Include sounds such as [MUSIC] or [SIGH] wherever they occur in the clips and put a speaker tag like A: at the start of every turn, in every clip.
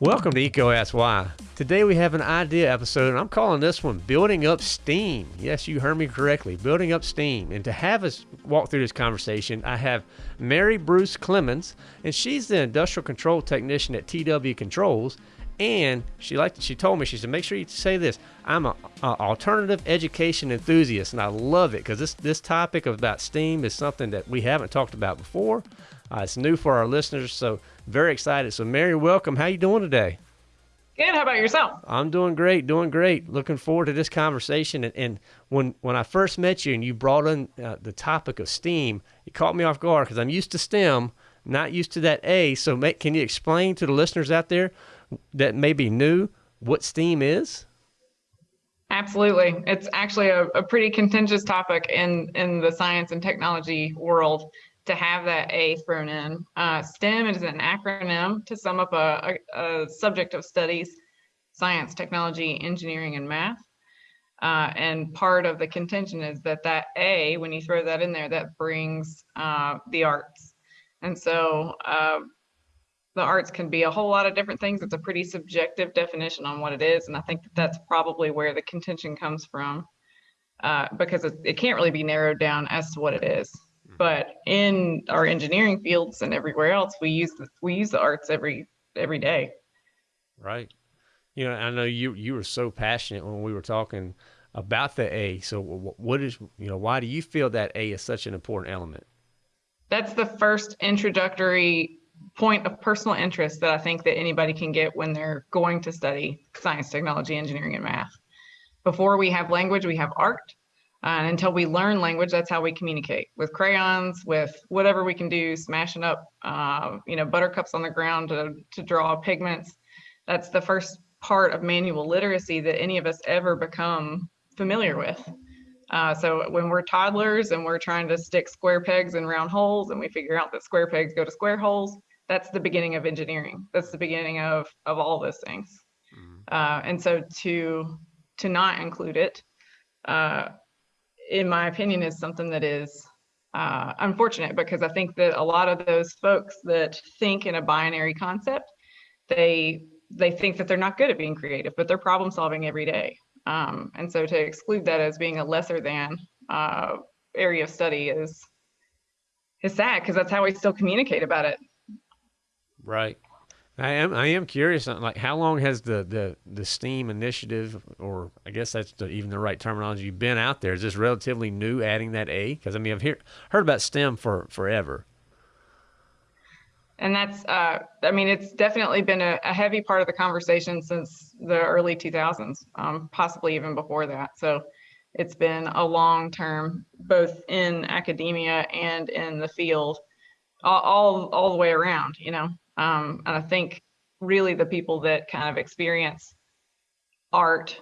A: Welcome to EECO Ask Why. Today we have an idea episode, and I'm calling this one Building Up Steam. Yes, you heard me correctly, Building Up Steam. And to have us walk through this conversation, I have Mary Bruce Clemens, and she's the industrial control technician at TW Controls. And she liked, she told me, she said, make sure you say this. I'm an alternative education enthusiast, and I love it because this, this topic of about STEAM is something that we haven't talked about before. Uh, it's new for our listeners, so very excited. So, Mary, welcome. How you doing today?
B: Good. How about yourself?
A: I'm doing great, doing great. Looking forward to this conversation. And, and when when I first met you and you brought in uh, the topic of STEAM, it caught me off guard because I'm used to STEM, not used to that A. So, make, can you explain to the listeners out there that maybe knew what STEAM is?
B: Absolutely. It's actually a, a pretty contentious topic in, in the science and technology world to have that A thrown in. Uh, STEM is an acronym to sum up a, a, a, subject of studies, science, technology, engineering, and math. Uh, and part of the contention is that that A, when you throw that in there, that brings uh, the arts. And so uh, the arts can be a whole lot of different things. It's a pretty subjective definition on what it is. And I think that that's probably where the contention comes from uh, because it, it can't really be narrowed down as to what it is. But in our engineering fields and everywhere else we use the, we use the arts every every day.
A: Right. You know i know you you were so passionate when we were talking about the a. So what is you know why do you feel that a is such an important element?
B: That's the first introductory point of personal interest that i think that anybody can get when they're going to study science technology engineering and math before we have language we have art and until we learn language, that's how we communicate with crayons, with whatever we can do, smashing up, uh, you know, buttercups on the ground to, to draw pigments. That's the first part of manual literacy that any of us ever become familiar with. Uh, so when we're toddlers and we're trying to stick square pegs in round holes and we figure out that square pegs go to square holes, that's the beginning of engineering. That's the beginning of, of all those things. Mm-hmm. Uh, and so to, to not include it, uh, in my opinion, is something that is uh, unfortunate because I think that a lot of those folks that think in a binary concept, they they think that they're not good at being creative, but they're problem solving every day. Um, and so to exclude that as being a lesser than uh, area of study is is sad because that's how we still communicate about it.
A: Right. I am I am curious uh, like how long has the the the STEAM initiative or I guess that's the, even the right terminology been out there? Is this relatively new adding that A? Because I mean I've hear, heard about STEM for forever.
B: And that's uh, I mean it's definitely been a, a, heavy part of the conversation since the early 2000s, um, possibly even before that. So it's been a long term both in academia and in the field, all all, all the way around. You know. Um, and I think really the people that kind of experience art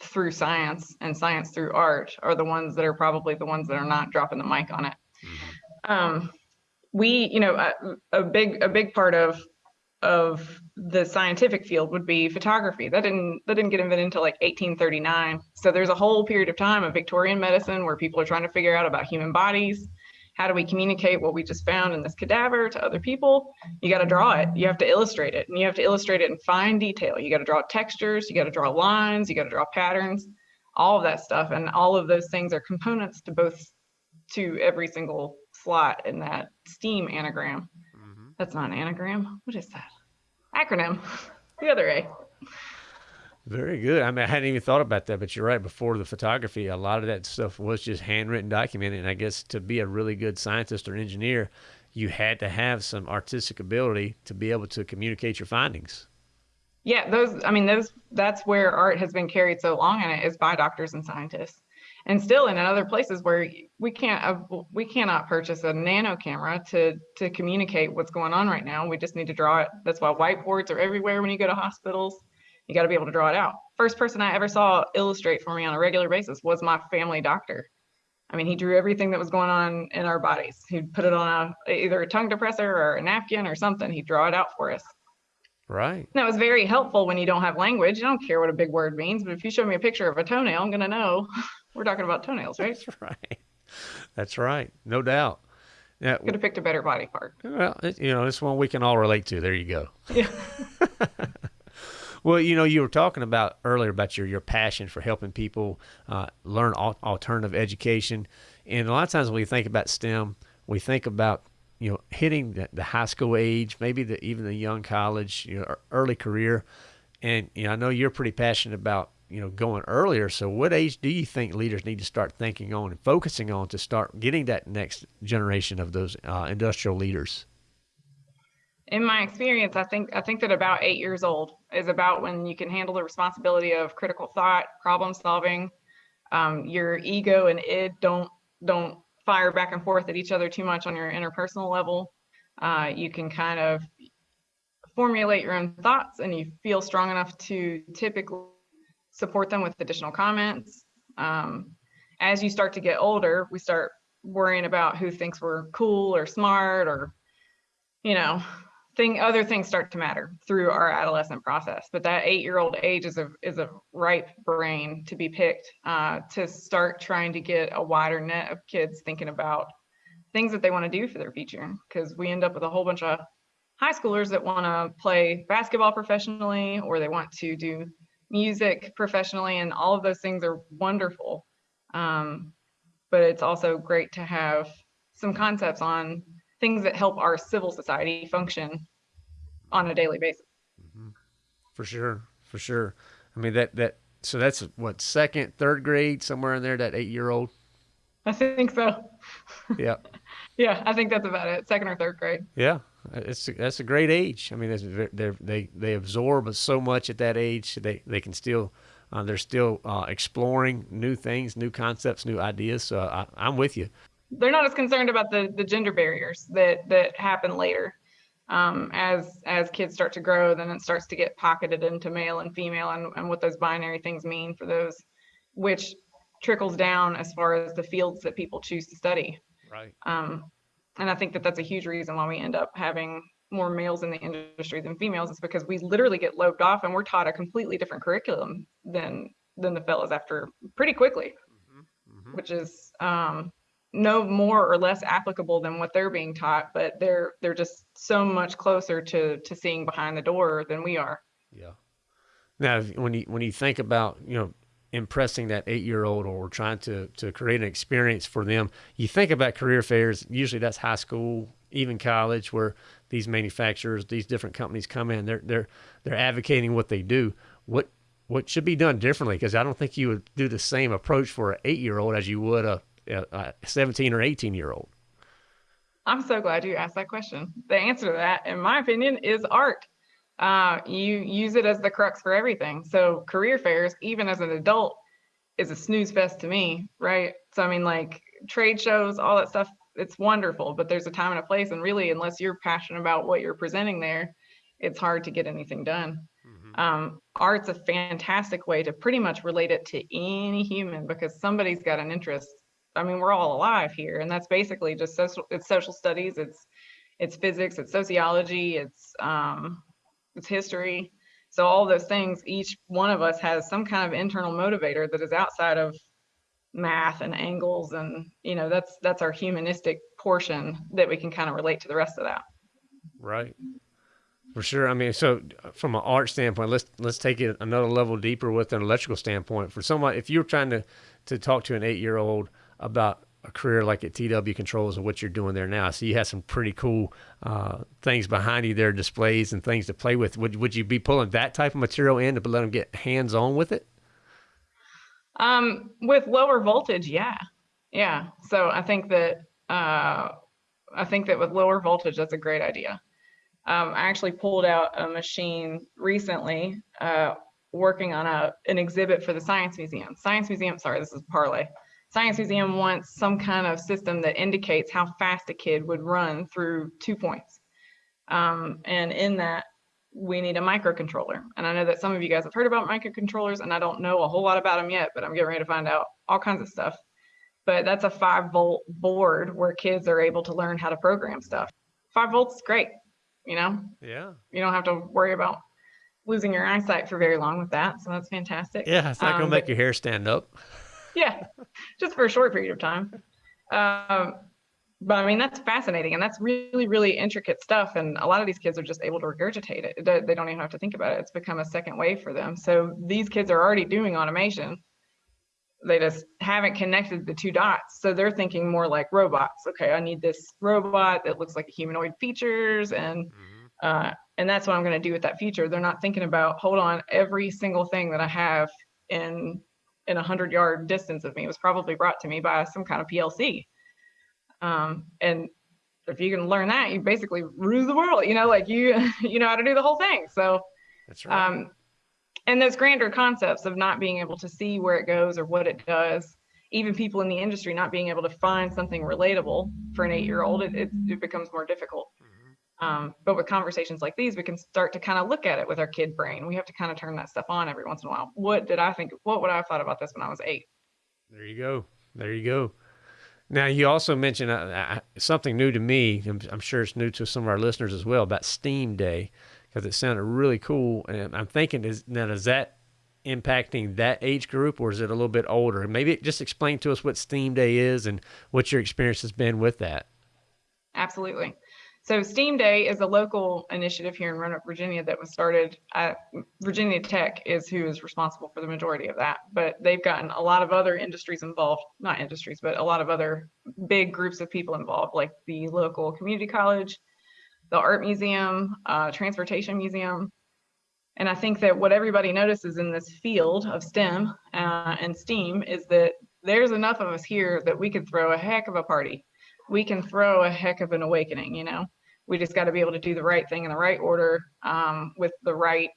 B: through science and science through art are the ones that are probably the ones that are not dropping the mic on it. Mm-hmm. Um, we, you know, a, a, big a big part of of the scientific field would be photography. That didn't that didn't get invented until like 1839. So there's a whole period of time of Victorian medicine where people are trying to figure out about human bodies how do we communicate what we just found in this cadaver to other people? You got to draw it. You have to illustrate it, and you have to illustrate it in fine detail. You got to draw textures. You got to draw lines. You got to draw patterns. All of that stuff, and all of those things are components to both to every single slot in that STEAM anagram. Mm-hmm. That's not an anagram. What is that? Acronym. the other A.
A: Very good. I mean, I hadn't even thought about that, but you're right. Before the photography, a lot of that stuff was just handwritten, documented. And I guess to be a really good scientist or engineer, you had to have some artistic ability to be able to communicate your findings.
B: Yeah, those. I mean, those. That's where art has been carried so long, and it is by doctors and scientists, and still in other places where we can't. We cannot purchase a nano camera to to communicate what's going on right now. We just need to draw it. That's why whiteboards are everywhere when you go to hospitals you got to be able to draw it out. First person I ever saw illustrate for me on a regular basis was my family doctor. I mean, he drew everything that was going on in our bodies. He'd put it on a either a tongue depressor or a napkin or something. He'd draw it out for us.
A: Right.
B: That was very helpful when you don't have language. You don't care what a big word means, but if you show me a picture of a toenail, I'm going to know [LAUGHS] we're talking about toenails, right?
A: That's right. That's right, no doubt.
B: Yeah, could have picked a better body part.
A: Well, you know, it's one we can all relate to. There you go.
B: Yeah. [LAUGHS]
A: well, you know, you were talking about earlier about your your passion for helping people uh, learn al- alternative education, and a lot of times when we think about STEM, we think about you know hitting the, the high school age, maybe the even the young college, you know, early career, and you know, I know you're pretty passionate about you know going earlier. So what age do you think leaders need to start thinking on and focusing on to start getting that next generation of those uh, industrial leaders?
B: In my experience i think i think that about eight years old is about when you can handle the responsibility of critical thought problem solving. Um, your ego and id don't don't fire back and forth at each other too much on your interpersonal level. Uh, you can kind of formulate your own thoughts and you feel strong enough to typically support them with additional comments. Um, as you start to get older, we start worrying about who thinks we're cool or smart or, you know, thing other things start to matter through our adolescent process. But that eight-year-old age is a is a ripe brain to be picked uh, to start trying to get a wider net of kids thinking about things that they want to do for their future. Because we end up with a whole bunch of high schoolers that want to play basketball professionally or they want to do music professionally, and all of those things are wonderful. Um, but it's also great to have some concepts on things that help our civil society function on a daily basis. Mm-hmm.
A: For sure, for sure. I mean that that so that's what second, third grade, somewhere in there. That eight year old.
B: I think so.
A: Yeah. [LAUGHS]
B: yeah, I think that's about it. Second or third grade.
A: Yeah, it's that's a great age. I mean, they they they absorb so much at that age. They they can still uh, they're still uh, exploring new things, new concepts, new ideas. So I, I'm with you.
B: They're not as concerned about the the gender barriers that that happen later. Um, as as kids start to grow, then it starts to get pocketed into male and female, and, and what those binary things mean for those, which trickles down as far as the fields that people choose to study.
A: Right.
B: Um, and I think that that's a huge reason why we end up having more males in the industry than females is because we literally get loped off and we're taught a completely different curriculum than than the fellas after pretty quickly, mm-hmm. Mm-hmm. which is um, no more or less applicable than what they're being taught, but they're they're just so much closer to to seeing behind the door than we are.
A: Yeah. Now, when you when you think about you know impressing that eight year old or trying to, to create an experience for them. You think about career fairs, usually that's high school, even college, where these manufacturers, these different companies come in, they're, they're, they're advocating what they do. What, what should be done differently? Because I don't think you would do the same approach for an eight year old as you would a, a 17 or 18 year old.
B: I'm so glad you asked that question. The answer to that, in my opinion, is art uh, you use it as the crux for everything. So career fairs, even as an adult, is a snooze fest to me, right? So I mean, like trade shows, all that stuff, it's wonderful, but there's a time and a place, and really, unless you're passionate about what you're presenting there, it's hard to get anything done. Mm-hmm. Um, art's a fantastic way to pretty much relate it to any human because somebody's got an interest. I mean, we're all alive here, and that's basically just social. It's social studies. It's it's physics. It's sociology. It's um, it's history. So all those things, each one of us has some kind of internal motivator that is outside of math and angles and you know that's that's our humanistic portion that we can kind of relate to the rest of that.
A: Right. For sure. I mean so uh, from an art standpoint let's let's take it another level deeper with an electrical standpoint. For someone if you're trying to to talk to an eight year old about a career like at TW Controls and what you're doing there now. So you have some pretty cool uh, things behind you there, displays and things to play with. Would would you be pulling that type of material in to let them get hands on with it?
B: Um, with lower voltage, yeah, yeah. So I think that uh, I think that with lower voltage, that's a great idea. Um, I actually pulled out a machine recently, uh, working on a an exhibit for the Science Museum. Science Museum, sorry, this is Parlay Science Museum wants some kind of system that indicates how fast a kid would run through two points. Um, and in that, we need a microcontroller. And I know that some of you guys have heard about microcontrollers, and I don't know a whole lot about them yet, but I'm getting ready to find out all kinds of stuff. But that's a five volt board where kids are able to learn how to program stuff. Five volts is great, you know?
A: Yeah.
B: You don't have to worry about losing your eyesight for very long with that. So that's fantastic.
A: Yeah, it's not um, going to make your hair stand up [LAUGHS]
B: yeah, just for a short period of time. Um, but I mean, that's fascinating and that's really, really intricate stuff. And a lot of these kids are just able to regurgitate it. They don't even have to think about it. It's become a second way for them. So these kids are already doing automation. They just haven't connected the two dots. So they're thinking more like robots. Okay, I need this robot that looks like humanoid features and mm-hmm. uh, and that's what I'm going to do with that feature. They're not thinking about, hold on, every single thing that I have in in a hundred yard distance of me It was probably brought to me by some kind of PLC. Um, and if you can learn that, you basically rule the world. You know, like you [LAUGHS] you know how to do the whole thing. So
A: that's right. Um,
B: and those grander concepts of not being able to see where it goes or what it does, even people in the industry not being able to find something relatable for an eight year old, it, it, it, becomes more difficult. Um, but with conversations like these, we can start to kind of look at it with our kid brain. We have to kind of turn that stuff on every once in a while. What did I think? What would I have thought about this when I was eight?
A: There you go. There you go. Now, you also mentioned uh, uh, something new to me. I'm, I'm, sure it's new to some of our listeners as well about Steam Day because it sounded really cool. And I'm thinking, is now is that impacting that age group or is it a little bit older? Maybe just explain to us what Steam Day is and what your experience has been with that.
B: Absolutely. So STEAM Day is a local initiative here in Roanoke, Virginia that was started at Virginia Tech is who is responsible for the majority of that. But they've gotten a lot of other industries involved, not industries, but a lot of other big groups of people involved, like the local community college, the art museum, uh, transportation museum. And I think that what everybody notices in this field of STEM uh, and STEAM is that there's enough of us here that we could throw a heck of a party. We can throw a heck of an awakening, you know? We just got to be able to do the right thing in the right order um, with the right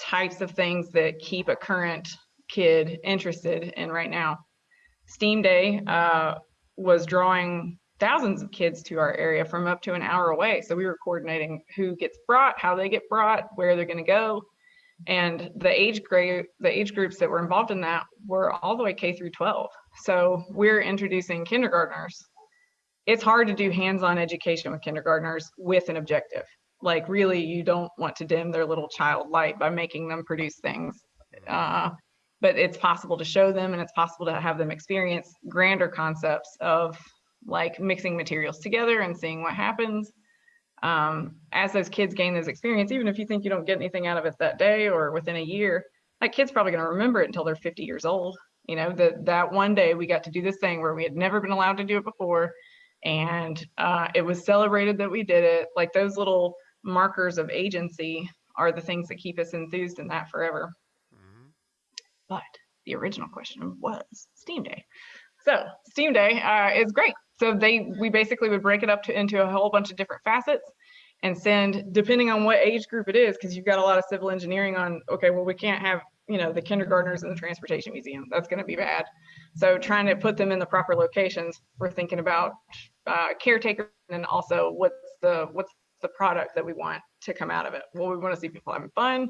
B: types of things that keep a current kid interested in right now. STEAM Day uh, was drawing thousands of kids to our area from up to an hour away. So we were coordinating who gets brought, how they get brought, where they're going to go, and the age grade, the age groups that were involved in that were all the way K through 12. So we're introducing kindergartners. It's hard to do hands-on education with kindergartners with an objective. Like really, you don't want to dim their little child light by making them produce things. Uh, but it's possible to show them and it's possible to have them experience grander concepts of like mixing materials together and seeing what happens. Um, as those kids gain those experience, even if you think you don't get anything out of it that day or within a year, that kid's probably going to remember it until they're 50 years old. You know, that that one day we got to do this thing where we had never been allowed to do it before, and uh, it was celebrated that we did it. Like those little markers of agency are the things that keep us enthused in that forever. Mm-hmm. But the original question was Steam Day. So Steam Day uh, is great. So they we basically would break it up to, into a whole bunch of different facets and send depending on what age group it is because you've got a lot of civil engineering on okay well we can't have you know the kindergartners in the transportation museum. That's going to be bad. So trying to put them in the proper locations we're thinking about uh, caretaker and also what's the what's the product that we want to come out of it. Well we want to see people having fun.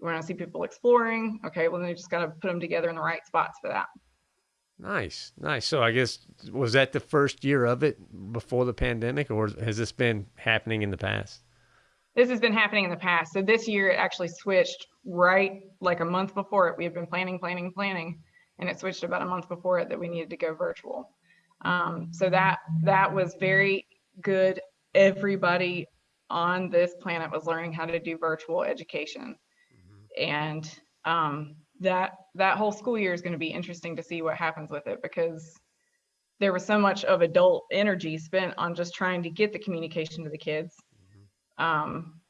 B: We want to see people exploring. Okay well then you just got to put them together in the right spots for that.
A: Nice, nice. So I guess was that the first year of it before the pandemic, or has this been happening in the past?
B: This has been happening in the past. So this year it actually switched right like a month before it. We had been planning, planning, planning, and it switched about a month before it that we needed to go virtual. Um, so that that was very good. Everybody on this planet was learning how to do virtual education, mm-hmm. and um, that that whole school year is going to be interesting to see what happens with it because there was so much of adult energy spent on just trying to get the communication to the kids. Um,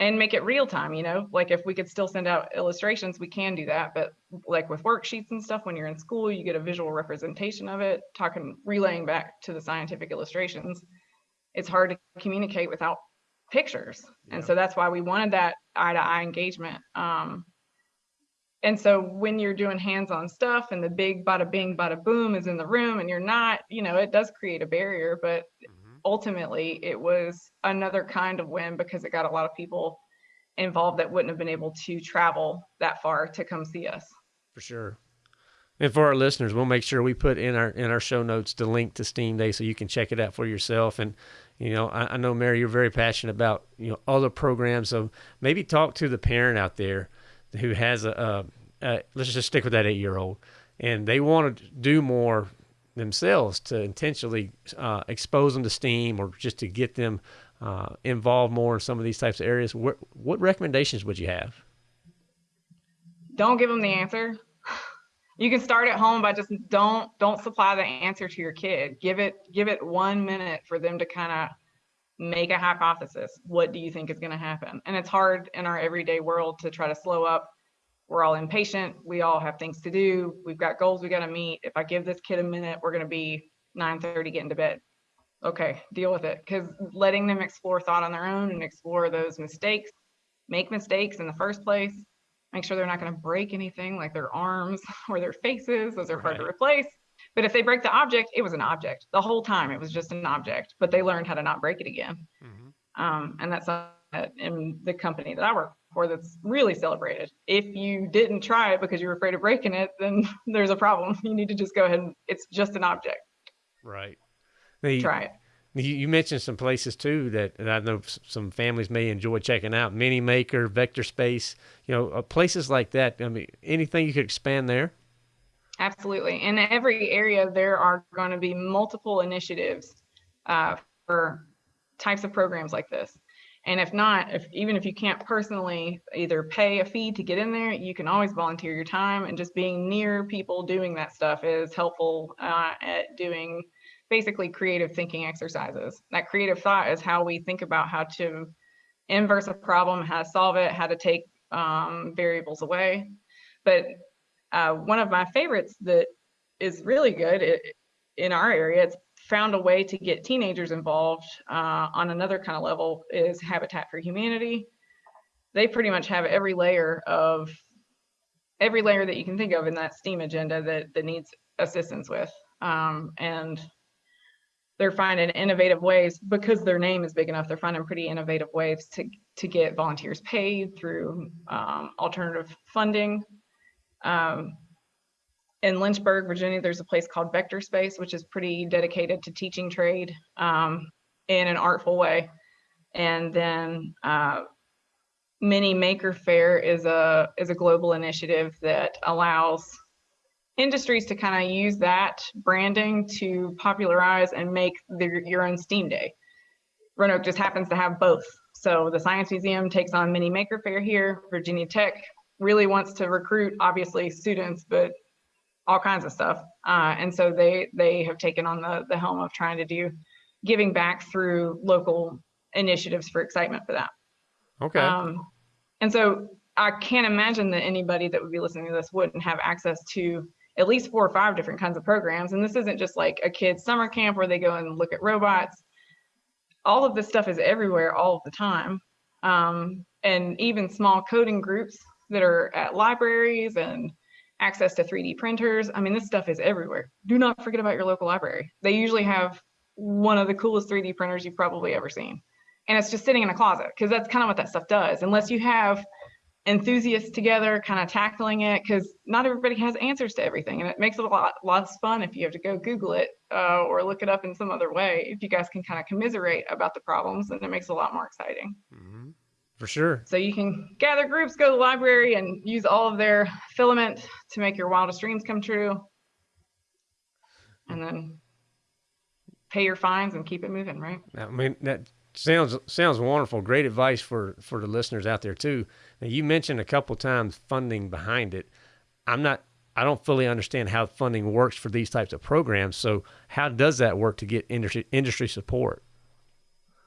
B: and make it real time you know like if we could still send out illustrations we can do that but like with worksheets and stuff when you're in school you get a visual representation of it talking relaying back to the scientific illustrations it's hard to communicate without pictures yeah. and so that's why we wanted that eye to eye engagement um, and so when you're doing hands-on stuff and the big bada bing bada boom is in the room and you're not you know it does create a barrier but mm-hmm. Ultimately it was another kind of win because it got a lot of people involved that wouldn't have been able to travel that far to come see us.
A: For sure. And for our listeners we'll make sure we put in our in our show notes the link to steam day so you can check it out for yourself. And you know i, I know mary you're very passionate about you know other programs. So maybe talk to the parent out there who has a, a, a let's just stick with that eight year old, and they want to do more themselves to intentionally uh, expose them to STEAM or just to get them uh, involved more in some of these types of areas, what, what recommendations would you have?
B: Don't give them the answer. [LAUGHS] You can start at home by just don't don't supply the answer to your kid. Give it give it one minute for them to kind of make a hypothesis. What do you think is going to happen? And it's hard in our everyday world to try to slow up. We're all impatient. We all have things to do. We've got goals we got to meet. If I give this kid a minute, we're going to be 9:30 getting to bed. Okay, deal with it. Because letting them explore thought on their own and explore those mistakes, make mistakes in the first place, make sure they're not going to break anything like their arms [LAUGHS] or their faces. Those are hard to replace. But if they break the object, it was an object the whole time. It was just an object, but they learned how to not break it again. Mm-hmm. Um, and that's in the company that I work that's really celebrated. If you didn't try it because you were afraid of breaking it, then [LAUGHS] there's a problem. You need to just go ahead and it's just an object.
A: Right.
B: The, try it.
A: You mentioned some places too that, I know some families may enjoy checking out. Mini Maker, Vector Space, you know, uh, places like that. I mean, anything you could expand there?
B: Absolutely. In every area, there are going to be multiple initiatives uh, for types of programs like this. And if not, if even if you can't personally either pay a fee to get in there, you can always volunteer your time. And just being near people doing that stuff is helpful uh, at doing basically creative thinking exercises. That creative thought is how we think about how to inverse a problem, how to solve it, how to take um, variables away. But uh, one of my favorites that is really good it, in our area, it's found a way to get teenagers involved uh, on another kind of level is Habitat for Humanity. They pretty much have every layer of every layer that you can think of in that STEAM agenda that, that needs assistance with. Um, and they're finding innovative ways because their name is big enough. They're finding pretty innovative ways to to get volunteers paid through um, alternative funding um, in Lynchburg, Virginia, there's a place called Vector Space, which is pretty dedicated to teaching trade um, in an artful way. And then uh, Mini Maker Faire is a is a global initiative that allows industries to kind of use that branding to popularize and make their, your own STEAM Day. Roanoke just happens to have both. So the Science Museum takes on Mini Maker Faire here. Virginia Tech really wants to recruit obviously students, but all kinds of stuff. Uh, and so they they have taken on the the helm of trying to do giving back through local initiatives for excitement for that.
A: Okay. Um,
B: and so I can't imagine that anybody that would be listening to this wouldn't have access to at least four or five different kinds of programs. And this isn't just like a kid's summer camp where they go and look at robots. All of this stuff is everywhere all of the time. Um, and even small coding groups that are at libraries and access to 3D printers. I mean, this stuff is everywhere. Do not forget about your local library. They usually have one of the coolest 3D printers you've probably ever seen. And it's just sitting in a closet because that's kind of what that stuff does. Unless you have enthusiasts together kind of tackling it because not everybody has answers to everything and it makes it a lot less fun if you have to go google it uh, or look it up in some other way if you guys can kind of commiserate about the problems then it makes it a lot more exciting
A: mm-hmm. For sure.
B: So you can gather groups, go to the library, and use all of their filament to make your wildest dreams come true. And then pay your fines and keep it moving, right?
A: I mean, that sounds sounds wonderful. Great advice for for the listeners out there too. Now, you mentioned a couple times funding behind it. I'm not. I don't fully understand how funding works for these types of programs. So, how does that work to get industry industry support?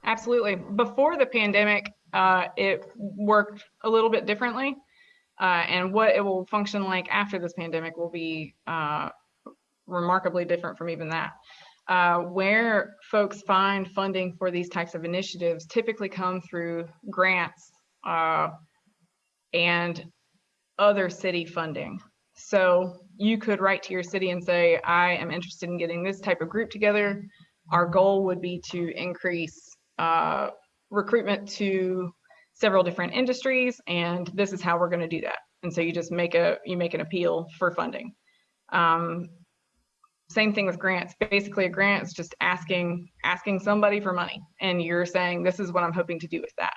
B: Absolutely. Before the pandemic, uh, it worked a little bit differently. Uh, and what it will function like after this pandemic will be uh, remarkably different from even that. Uh, where folks find funding for these types of initiatives typically come through grants uh, and other city funding. So you could write to your city and say, I am interested in getting this type of group together. Our goal would be to increase uh, recruitment to several different industries, and this is how we're going to do that. And so you just make a you make an appeal for funding. Um, same thing with grants. Basically, a grant is just asking asking somebody for money, and you're saying this is what I'm hoping to do with that.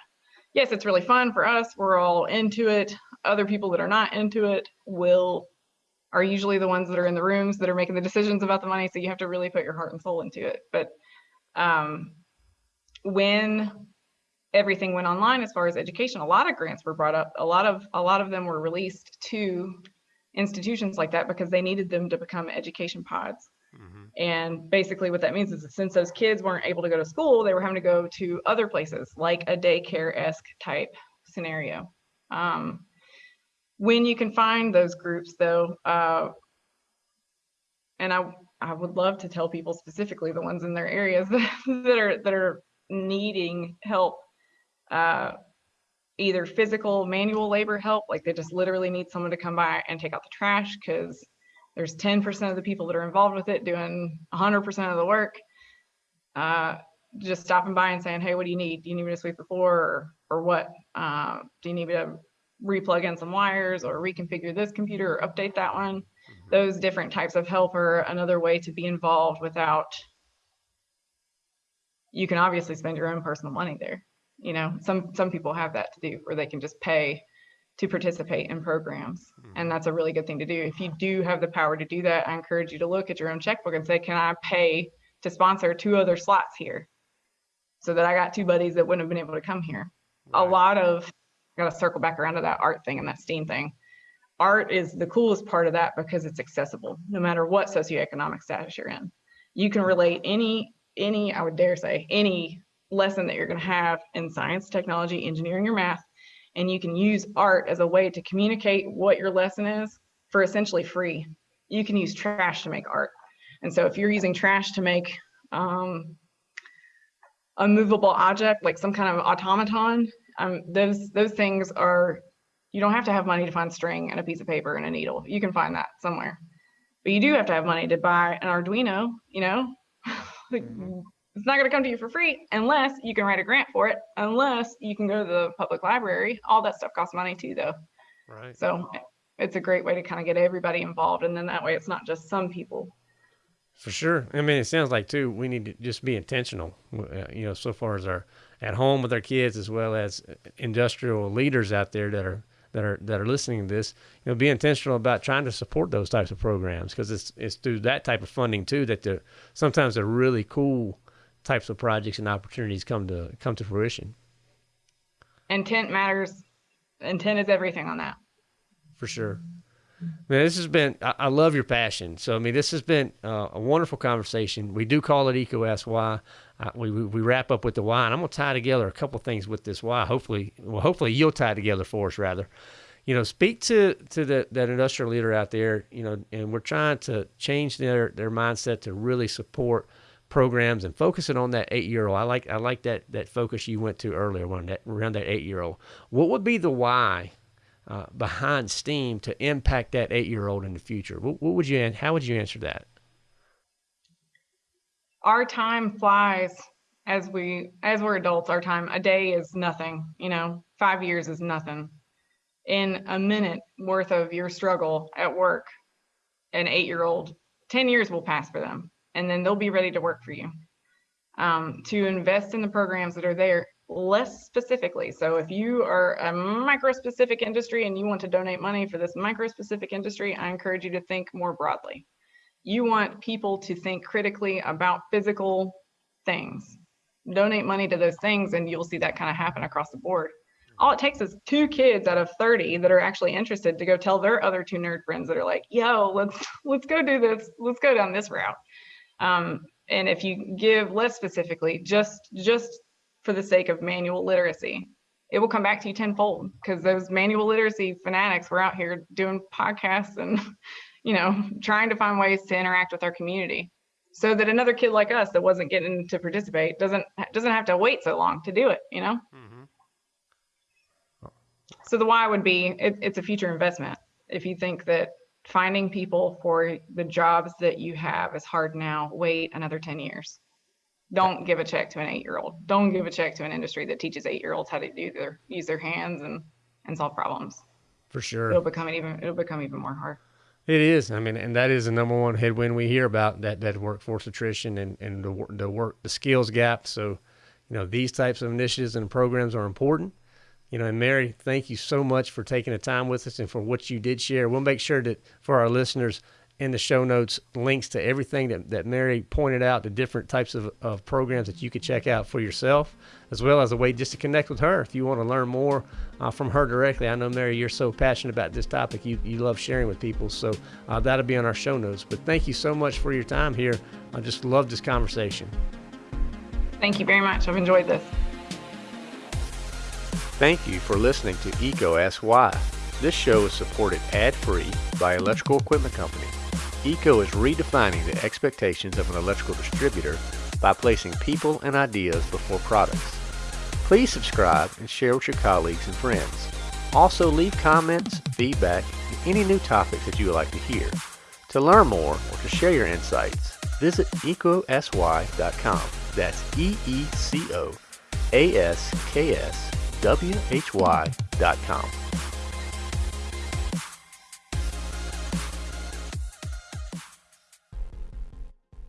B: Yes, it's really fun for us. We're all into it. Other people that are not into it will are usually the ones that are in the rooms that are making the decisions about the money. So you have to really put your heart and soul into it. But um, when everything went online as far as education, a lot of grants were brought up. A lot of a lot of them were released to institutions like that because they needed them to become education pods. Mm-hmm. And basically, what that means is that since those kids weren't able to go to school, they were having to go to other places, like a daycare esque type scenario. Um, when you can find those groups, though, uh, and I I would love to tell people specifically the ones in their areas that, [LAUGHS] that are that are needing help, uh, either physical manual labor help, like they just literally need someone to come by and take out the trash because there's 10% of the people that are involved with it doing 100% of the work. Uh, just stopping by and saying, hey, what do you need? Do you need me to sweep the floor or, or what? Uh, do you need me to replug in some wires or reconfigure this computer or update that one? Mm-hmm. Those different types of help are another way to be involved without, you can obviously spend your own personal money there. You know, some, some people have that to do where they can just pay to participate in programs. Hmm. And that's a really good thing to do. If you do have the power to do that, I encourage you to look at your own checkbook and say, can I pay to sponsor two other slots here? So that I got two buddies that wouldn't have been able to come here. Right. A lot of, I got to circle back around to that art thing and that STEAM thing. Art is the coolest part of that because it's accessible no matter what socioeconomic status you're in. You can relate any, any, I would dare say, any lesson that you're going to have in science, technology, engineering, or math and you can use art as a way to communicate what your lesson is for essentially free. You can use trash to make art. And so if you're using trash to make um, a movable object, like some kind of automaton, um, those, those things are, you don't have to have money to find string and a piece of paper and a needle. You can find that somewhere. But you do have to have money to buy an Arduino, you know? [LAUGHS] Mm-hmm it's not going to come to you for free unless you can write a grant for it, unless you can go to the public library. All that stuff costs money too, though.
A: Right.
B: So it's a great way to kind of get everybody involved. And then that way it's not just some people.
A: For sure. I mean, it sounds like too, we need to just be intentional, uh, you know, so far as our at home with our kids, as well as industrial leaders out there that are that are that are listening to this, you know, be intentional about trying to support those types of programs because it's it's through that type of funding too that they're sometimes they're really cool types of projects and opportunities come to come to fruition.
B: Intent matters. Intent is everything on that.
A: For sure. Man, this has been, I, I love your passion. So, I mean, this has been uh, a wonderful conversation. We do call it Why. Uh, we, we, we, wrap up with the why, and I'm going to tie together a couple things with this why. Hopefully, well, hopefully you'll tie together for us, rather. You know, speak to, to the, that industrial leader out there, you know, and we're trying to change their, their mindset to really support – programs and focusing on that eight year old. I like I like that that focus you went to earlier around that around that eight year old. What would be the why uh, behind STEAM to impact that eight year old in the future? What, what would you how would you answer that?
B: Our time flies as we as we're adults. Our time a day is nothing. You know, five years is nothing. In a minute worth of your struggle at work, an eight year old, ten years will pass for them and then they'll be ready to work for you. Um, to invest in the programs that are there less specifically. So if you are a micro specific industry and you want to donate money for this micro specific industry, I encourage you to think more broadly. You want people to think critically about physical things. Donate money to those things and you'll see that kind of happen across the board. All it takes is two kids out of 30 that are actually interested to go tell their other two nerd friends that are like, yo, let's let's go do this, let's go down this route. Um, and if you give less specifically, just just for the sake of manual literacy, it will come back to you tenfold because those manual literacy fanatics were out here doing podcasts and [LAUGHS] you know trying to find ways to interact with our community. So that another kid like us that wasn't getting to participate doesn't doesn't have to wait so long to do it you know? Mm-hmm. so the why would be it, it's a future investment. If you think that finding people for the jobs that you have is hard now. Wait another 10 years. Don't give a check to an eight year old. Don't give a check to an industry that teaches eight year olds how to do their use their hands and and solve problems.
A: For sure.
B: It'll become even it'll become even more hard.
A: It is. I mean, and that is the number one headwind we hear about that that workforce attrition and and the the work the skills gap. So, you know, these types of initiatives and programs are important You know, and Mary, thank you so much for taking the time with us and for what you did share. We'll make sure that for our listeners in the show notes, links to everything that, that Mary pointed out, the different types of, of programs that you could check out for yourself, as well as a way just to connect with her if you want to learn more uh, from her directly. I know, Mary, you're so passionate about this topic. You, you love sharing with people. So uh, that'll be on our show notes. But thank you so much for your time here. I just love this conversation.
B: Thank you very much. I've enjoyed this.
A: Thank you for listening to EECO Ask Why. This show is supported ad-free by Electrical Equipment Company. EECO is redefining the expectations of an electrical distributor by placing people and ideas before products. Please subscribe and share with your colleagues and friends. Also leave comments, feedback, and any new topics that you would like to hear. To learn more or to share your insights, visit eecoaskwhy.com. That's E-E-C-O A-S-K-S W-H-Y.com.